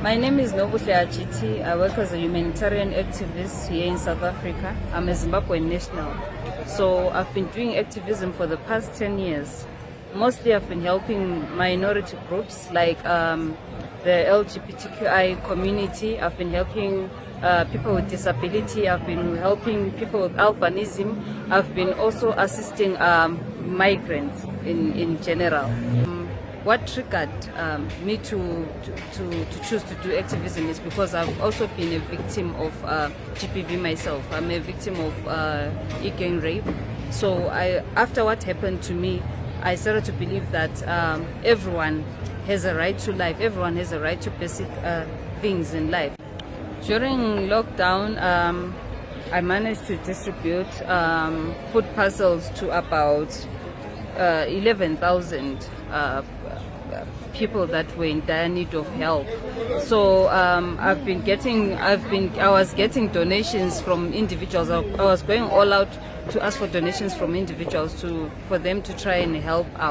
My name is Nobuhle Achiti. I work as a humanitarian activist here in South Africa. I'm a Zimbabwean national. So I've been doing activism for the past 10 years. Mostly I've been helping minority groups like um, the LGBTQI community. I've been helping uh, people with disability. I've been helping people with albinism. I've been also assisting um, migrants in, in general. What triggered um, me to, to, to, choose to do activism is because I've also been a victim of uh, GBV myself. I'm a victim of uh, e-gang rape. So I, after what happened to me, I started to believe that um, everyone has a right to life. Everyone has a right to basic uh, things in life. During lockdown, um, I managed to distribute um, food parcels to about uh, 11,000 uh, people that were in dire need of help. So um, I've been getting, I've been, I was getting donations from individuals. I, I was going all out to ask for donations from individuals to for them to try and help out.